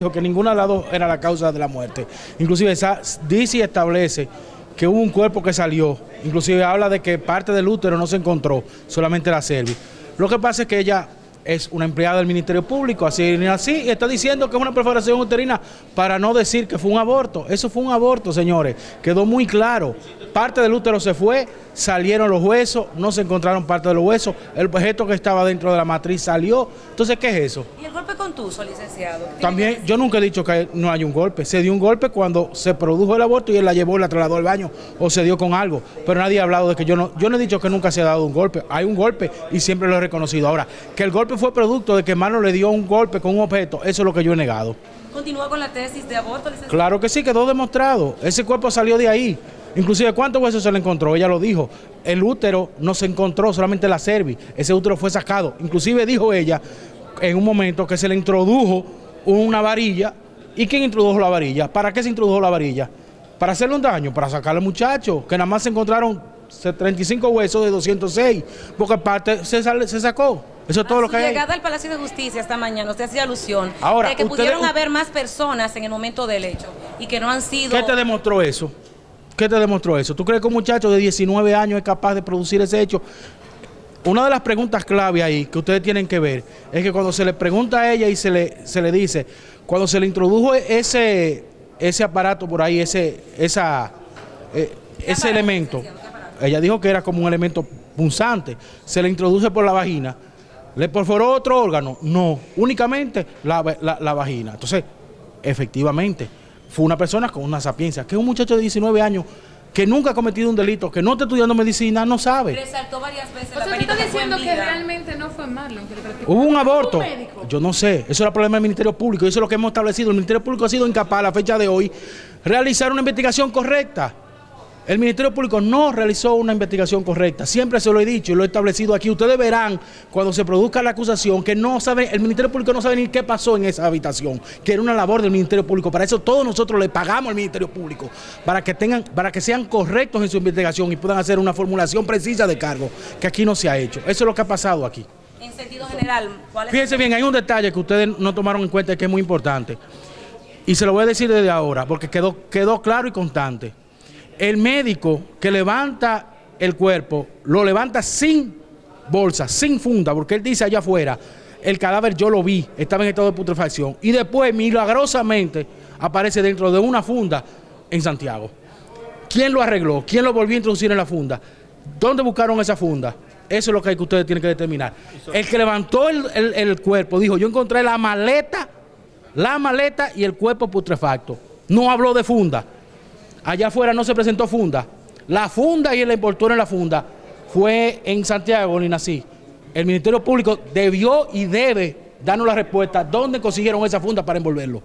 dijo que ninguna de las dos era la causa de la muerte. Inclusive dice y establece que hubo un cuerpo que salió, inclusive habla de que parte del útero no se encontró, solamente la cervix. Lo que pasa es que ella es una empleada del Ministerio Público, así, así, y está diciendo que es una perforación uterina para no decir que fue un aborto. Eso fue un aborto, señores, quedó muy claro. Parte del útero se fue, salieron los huesos, no se encontraron parte de los huesos, el objeto que estaba dentro de la matriz salió. Entonces, ¿qué es eso? ¿Y el golpe contuso, licenciado? También, yo nunca he dicho que no hay un golpe. Se dio un golpe cuando se produjo el aborto y él la llevó y la trasladó al baño o se dio con algo. Pero nadie ha hablado de que yo no, yo no he dicho que nunca se ha dado un golpe. Hay un golpe y siempre lo he reconocido. Ahora, que el golpe fue producto de que Mano le dio un golpe con un objeto, eso es lo que yo he negado. ¿Continúa con la tesis de aborto, licenciado? Claro que sí, quedó demostrado. Ese cuerpo salió de ahí. Inclusive, ¿cuántos huesos se le encontró? Ella lo dijo. El útero no se encontró, solamente la cervix. Ese útero fue sacado. Inclusive dijo ella en un momento que se le introdujo una varilla. ¿Y quién introdujo la varilla? ¿Para qué se introdujo la varilla? Para hacerle un daño, para sacarle al muchacho, que nada más se encontraron 35 huesos de 206, porque parte se, sale- se sacó. Eso es todo A lo que hay. llegada al Palacio de Justicia esta mañana, usted hacía alusión Ahora, de que ustedes- pudieron haber más personas en el momento del hecho y que no han sido... ¿Qué te demostró eso? ¿Qué te demostró eso? ¿Tú crees que un muchacho de 19 años es capaz de producir ese hecho? Una de las preguntas clave ahí que ustedes tienen que ver es que cuando se le pregunta a ella y se le, se le dice, cuando se le introdujo ese, ese aparato por ahí, ese, esa, eh, ese elemento. Ella dijo que era como un elemento punzante, se le introduce por la vagina, ¿le perforó otro órgano? No, únicamente la, la- la vagina. Entonces, efectivamente, fue una persona con una sapiencia, que es un muchacho de 19 años que nunca ha cometido un delito, que no está estudiando medicina, no sabe. Resaltó varias veces O sea, tú estás diciendo que realmente no fue Marlon que. Hubo un aborto. Yo no sé. Eso era problema del Ministerio Público. Eso es lo que hemos establecido. El Ministerio Público ha sido incapaz a la fecha de hoy realizar una investigación correcta. El Ministerio Público no realizó una investigación correcta. Siempre se lo he dicho y lo he establecido aquí. Ustedes verán cuando se produzca la acusación que no sabe, el Ministerio Público no sabe ni qué pasó en esa habitación, que era una labor del Ministerio Público. Para eso todos nosotros le pagamos al Ministerio Público, para que tengan, para que sean correctos en su investigación y puedan hacer una formulación precisa de cargo, que aquí no se ha hecho. Eso es lo que ha pasado aquí. En sentido general, ¿cuál es Fíjense bien, hay un detalle que ustedes no tomaron en cuenta y que es muy importante. Y se lo voy a decir desde ahora, porque quedó, quedó claro y constante. El médico que levanta el cuerpo, lo levanta sin bolsa, sin funda, porque él dice allá afuera, el cadáver yo lo vi, estaba en estado de putrefacción. Y después, milagrosamente, aparece dentro de una funda en Santiago. ¿Quién lo arregló? ¿Quién lo volvió a introducir en la funda? ¿Dónde buscaron esa funda? Eso es lo que, hay que ustedes tienen que determinar. El que levantó el, el- el cuerpo dijo, yo encontré la maleta, la maleta y el cuerpo putrefacto. No habló de funda. Allá afuera no se presentó funda. La funda y el envoltorio en la funda fue en Santiago, ni nací. El Ministerio Público debió y debe darnos la respuesta dónde consiguieron esa funda para envolverlo.